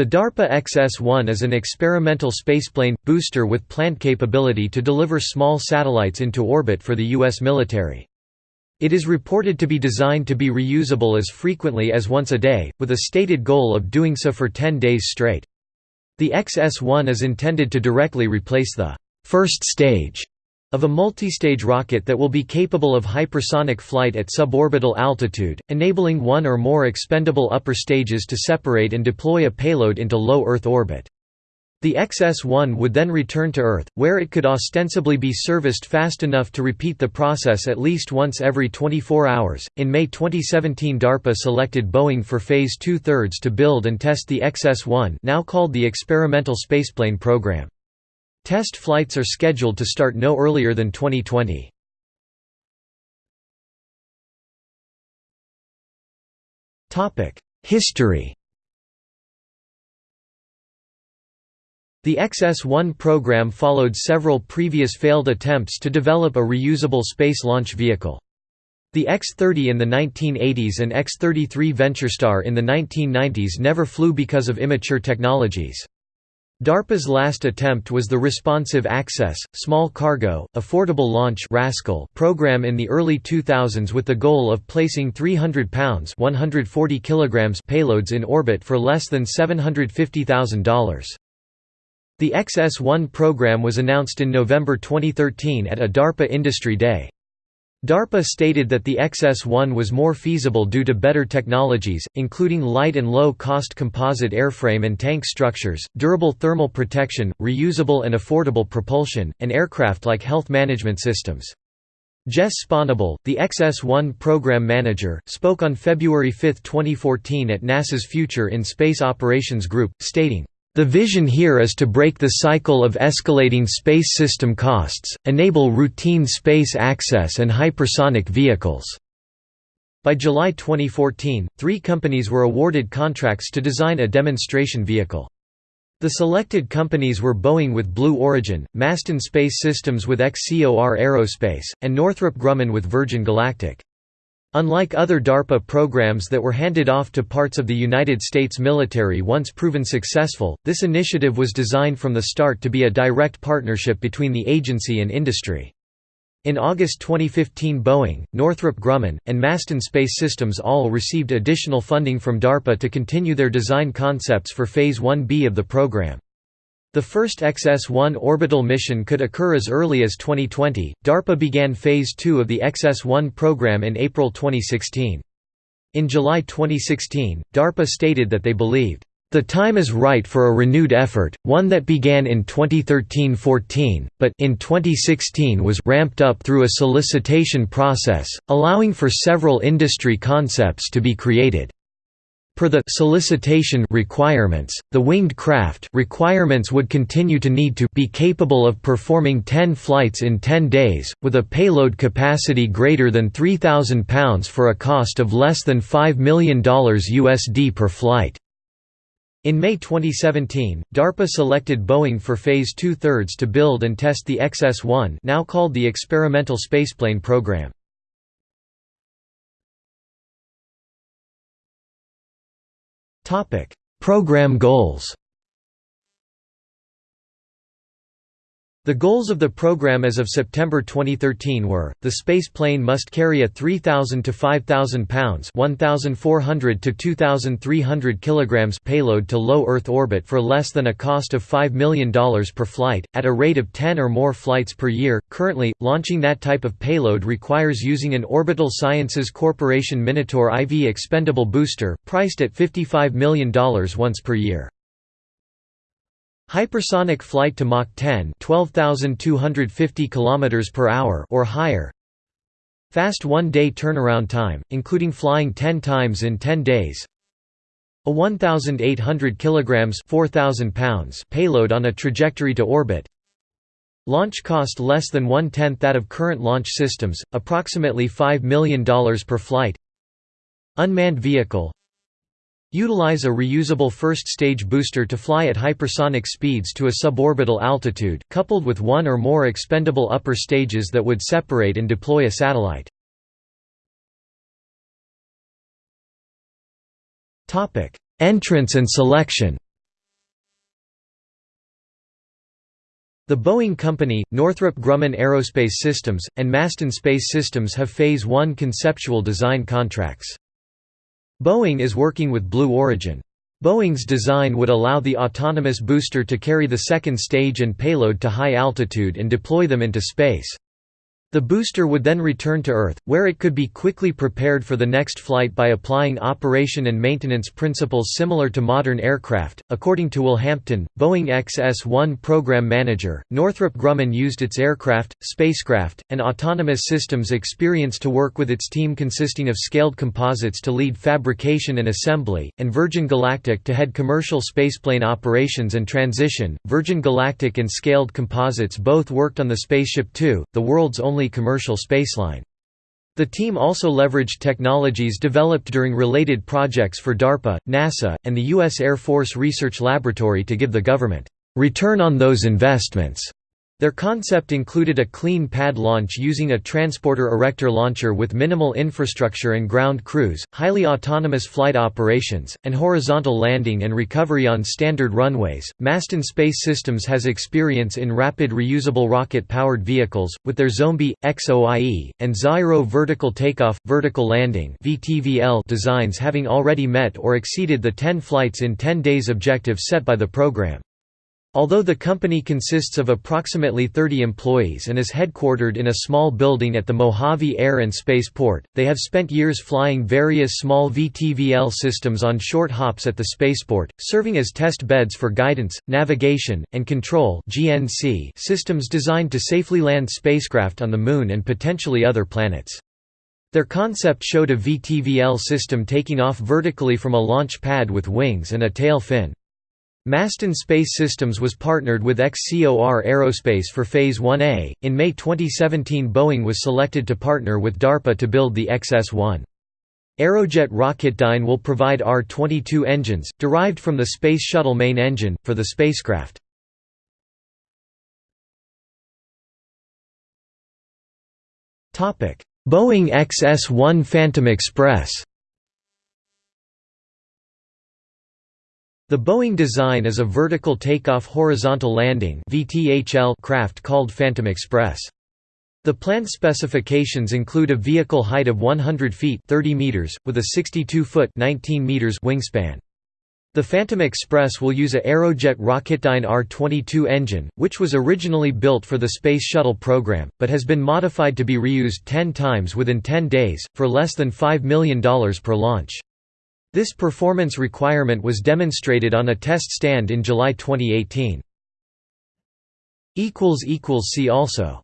The DARPA XS-1 is an experimental spaceplane, booster with planned capability to deliver small satellites into orbit for the U.S. military. It is reported to be designed to be reusable as frequently as once a day, with a stated goal of doing so for 10 days straight. The XS-1 is intended to directly replace the first stage of a multistage rocket that will be capable of hypersonic flight at suborbital altitude, enabling one or more expendable upper stages to separate and deploy a payload into low Earth orbit. The XS-1 would then return to Earth, where it could ostensibly be serviced fast enough to repeat the process at least once every 24 hours. In May 2017, DARPA selected Boeing for Phase two-thirds to build and test the XS-1, now called the Experimental Spaceplane Program. Test flights are scheduled to start no earlier than 2020. History The XS-1 program followed several previous failed attempts to develop a reusable space launch vehicle. The X-30 in the 1980s and X-33 VentureStar in the 1990s never flew because of immature technologies. DARPA's last attempt was the Responsive Access, Small Cargo, Affordable Launch program in the early 2000s with the goal of placing 300 pounds 140 kilograms payloads in orbit for less than $750,000. The XS-1 program was announced in November 2013 at a DARPA Industry Day. DARPA stated that the XS-1 was more feasible due to better technologies, including light and low-cost composite airframe and tank structures, durable thermal protection, reusable and affordable propulsion, and aircraft-like health management systems. Jess Sponable, the XS-1 program manager, spoke on February 5, 2014 at NASA's Future in Space Operations Group, stating, the vision here is to break the cycle of escalating space system costs, enable routine space access and hypersonic vehicles. By July 2014, three companies were awarded contracts to design a demonstration vehicle. The selected companies were Boeing with Blue Origin, Masten Space Systems with XCOR Aerospace, and Northrop Grumman with Virgin Galactic. Unlike other DARPA programs that were handed off to parts of the United States military once proven successful, this initiative was designed from the start to be a direct partnership between the agency and industry. In August 2015 Boeing, Northrop Grumman, and Masten Space Systems all received additional funding from DARPA to continue their design concepts for Phase 1B of the program. The first XS-1 orbital mission could occur as early as 2020. DARPA began Phase 2 of the XS-1 program in April 2016. In July 2016, DARPA stated that they believed, "...the time is right for a renewed effort, one that began in 2013–14, but in 2016 was ramped up through a solicitation process, allowing for several industry concepts to be created." Per the solicitation requirements, the winged craft requirements would continue to need to be capable of performing 10 flights in 10 days, with a payload capacity greater than 3,000 pounds for a cost of less than $5 million USD per flight. In May 2017, DARPA selected Boeing for Phase two-thirds to build and test the XS-1 now called the Experimental Spaceplane Program. Program goals The goals of the program as of September 2013 were, the space plane must carry a 3,000 to 5,000 pounds 1,400 to 2,300 kilograms payload to low Earth orbit for less than a cost of $5 million per flight, at a rate of 10 or more flights per year. Currently, launching that type of payload requires using an Orbital Sciences Corporation Minotaur IV expendable booster, priced at $55 million once per year. Hypersonic flight to Mach 10 12,250 km or higher. Fast one-day turnaround time, including flying 10 times in 10 days. A 1,800 kg 4,000 pounds payload on a trajectory to orbit. Launch cost less than one-tenth that of current launch systems, approximately $5 million per flight. Unmanned vehicle Utilize a reusable first-stage booster to fly at hypersonic speeds to a suborbital altitude, coupled with one or more expendable upper stages that would separate and deploy a satellite. Entrance and selection The Boeing Company, Northrop Grumman Aerospace Systems, and Masten Space Systems have Phase 1 conceptual design contracts. Boeing is working with Blue Origin. Boeing's design would allow the autonomous booster to carry the second stage and payload to high altitude and deploy them into space. The booster would then return to Earth, where it could be quickly prepared for the next flight by applying operation and maintenance principles similar to modern aircraft. According to Will Hampton, Boeing XS 1 program manager, Northrop Grumman used its aircraft, spacecraft, and autonomous systems experience to work with its team consisting of scaled composites to lead fabrication and assembly, and Virgin Galactic to head commercial spaceplane operations and transition. Virgin Galactic and Scaled Composites both worked on the Spaceship Two, the world's only only commercial spaceline. The team also leveraged technologies developed during related projects for DARPA, NASA, and the U.S. Air Force Research Laboratory to give the government return on those investments. Their concept included a clean pad launch using a transporter erector launcher with minimal infrastructure and ground crews, highly autonomous flight operations, and horizontal landing and recovery on standard runways. Masten Space Systems has experience in rapid reusable rocket powered vehicles, with their Xombie, XOIE, and Xaero vertical takeoff, vertical landing designs having already met or exceeded the 10 flights in 10 days objective set by the program. Although the company consists of approximately 30 employees and is headquartered in a small building at the Mojave Air and Space Port, they have spent years flying various small VTVL systems on short hops at the spaceport, serving as test beds for guidance, navigation, and control systems designed to safely land spacecraft on the Moon and potentially other planets. Their concept showed a VTVL system taking off vertically from a launch pad with wings and a tail fin. Masten Space Systems was partnered with XCOR Aerospace for Phase 1A. In May 2017, Boeing was selected to partner with DARPA to build the XS 1. Aerojet Rocketdyne will provide R-22 engines, derived from the Space Shuttle main engine, for the spacecraft. Boeing XS-1 Phantom Express The Boeing design is a vertical takeoff horizontal landing craft called Phantom Express. The planned specifications include a vehicle height of 100 feet 30 meters, with a 62-foot 19 meters wingspan. The Phantom Express will use a Aerojet Rocketdyne R-22 engine, which was originally built for the Space Shuttle program, but has been modified to be reused 10 times within 10 days, for less than $5 million per launch. This performance requirement was demonstrated on a test stand in July 2018. See also